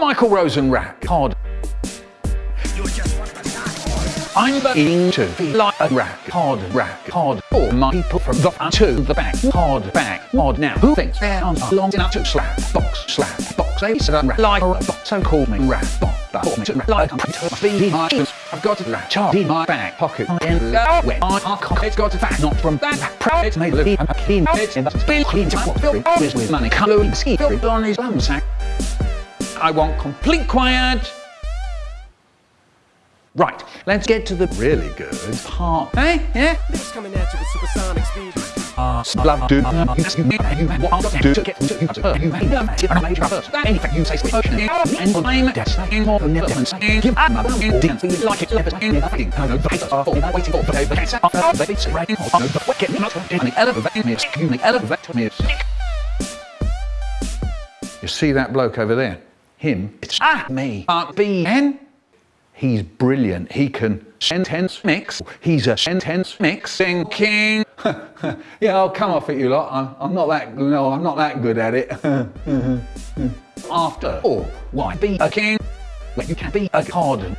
Michael Rosenrack. Cod. I'm beginning to feel like a rack, hard rack, hard. All my people from the front to the back, hard back, hard now. Who thinks their arms are long enough to slap, box, slap, box? Said I'm like a robot, so call me rap bot. But call me to rap like a must be my shoes. I've got a rap chart in my back pocket. I am go when I cock. It's got a fat, not from that. Proud it's made. I'm a clean. It's in the spill clean. Time fill always with money. Coloring ski. Filled on his bum sack. I want complete quiet. Right, let's get to the really good. part. Hey, yeah? Niggas coming at you with supersonic speed. Ah, love do you want to do to get to you you a major first. Anything you say is ocean and I'm saying more than never saying give up my didn't feel like it ever in nothing. No vapors are falling waiting for the cancer of the baby right. No the get me not in the elevator me. Excuse me. Elevator me. You see that bloke over there? Him? It's ah me. B N He's brilliant. He can sentence mix. He's a sentence mixing king. yeah, I'll come off at you lot. I'm, I'm not that. No, I'm not that good at it. After all, why be a king when you can be a cardinal?